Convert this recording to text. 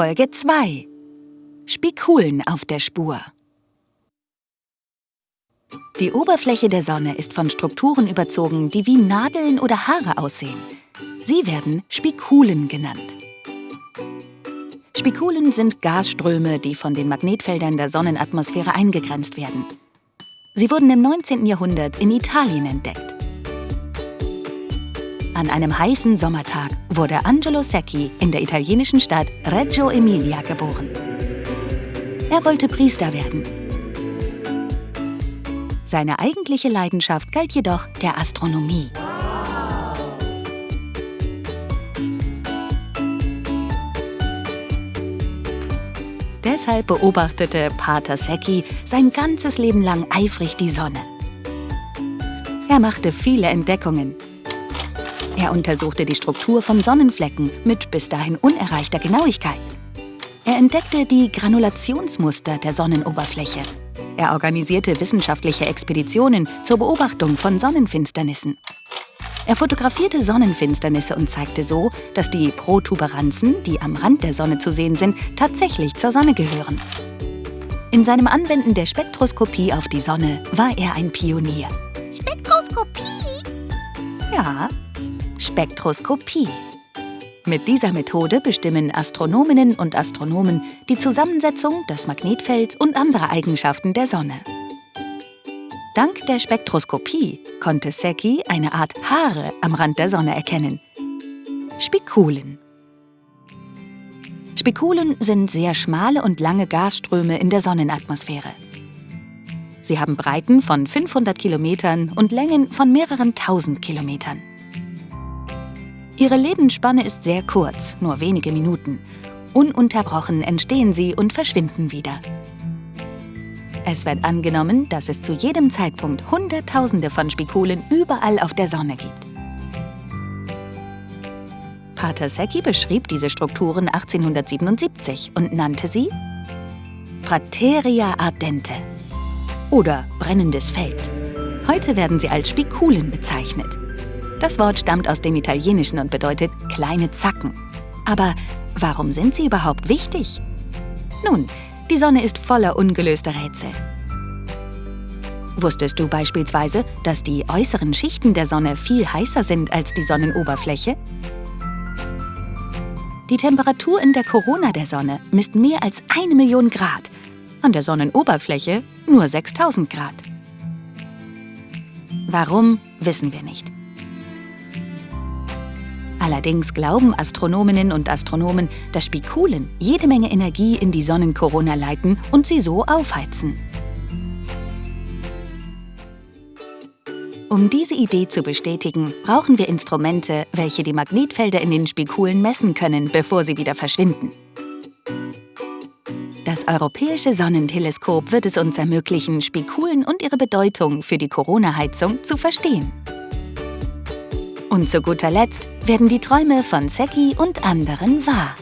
Folge 2 Spikulen auf der Spur Die Oberfläche der Sonne ist von Strukturen überzogen, die wie Nadeln oder Haare aussehen. Sie werden Spikulen genannt. Spikulen sind Gasströme, die von den Magnetfeldern der Sonnenatmosphäre eingegrenzt werden. Sie wurden im 19. Jahrhundert in Italien entdeckt. An einem heißen Sommertag wurde Angelo Secchi in der italienischen Stadt Reggio Emilia geboren. Er wollte Priester werden. Seine eigentliche Leidenschaft galt jedoch der Astronomie. Deshalb beobachtete Pater Secchi sein ganzes Leben lang eifrig die Sonne. Er machte viele Entdeckungen. Er untersuchte die Struktur von Sonnenflecken mit bis dahin unerreichter Genauigkeit. Er entdeckte die Granulationsmuster der Sonnenoberfläche. Er organisierte wissenschaftliche Expeditionen zur Beobachtung von Sonnenfinsternissen. Er fotografierte Sonnenfinsternisse und zeigte so, dass die Protuberanzen, die am Rand der Sonne zu sehen sind, tatsächlich zur Sonne gehören. In seinem Anwenden der Spektroskopie auf die Sonne war er ein Pionier. Spektroskopie? Ja, Spektroskopie. Mit dieser Methode bestimmen Astronominnen und Astronomen die Zusammensetzung, das Magnetfeld und andere Eigenschaften der Sonne. Dank der Spektroskopie konnte Secchi eine Art Haare am Rand der Sonne erkennen. Spikulen. Spikulen sind sehr schmale und lange Gasströme in der Sonnenatmosphäre. Sie haben Breiten von 500 Kilometern und Längen von mehreren tausend Kilometern. Ihre Lebensspanne ist sehr kurz, nur wenige Minuten. Ununterbrochen entstehen sie und verschwinden wieder. Es wird angenommen, dass es zu jedem Zeitpunkt Hunderttausende von Spikulen überall auf der Sonne gibt. Pater Secchi beschrieb diese Strukturen 1877 und nannte sie Prateria ardente oder brennendes Feld. Heute werden sie als Spikulen bezeichnet. Das Wort stammt aus dem Italienischen und bedeutet kleine Zacken. Aber warum sind sie überhaupt wichtig? Nun, die Sonne ist voller ungelöster Rätsel. Wusstest du beispielsweise, dass die äußeren Schichten der Sonne viel heißer sind als die Sonnenoberfläche? Die Temperatur in der Korona der Sonne misst mehr als eine Million Grad, an der Sonnenoberfläche nur 6000 Grad. Warum, wissen wir nicht. Allerdings glauben Astronominnen und Astronomen, dass Spikulen jede Menge Energie in die Sonnenkorona leiten und sie so aufheizen. Um diese Idee zu bestätigen, brauchen wir Instrumente, welche die Magnetfelder in den Spikulen messen können, bevor sie wieder verschwinden. Das Europäische Sonnenteleskop wird es uns ermöglichen, Spikulen und ihre Bedeutung für die Corona-Heizung zu verstehen. Und zu guter Letzt werden die Träume von Seki und anderen wahr.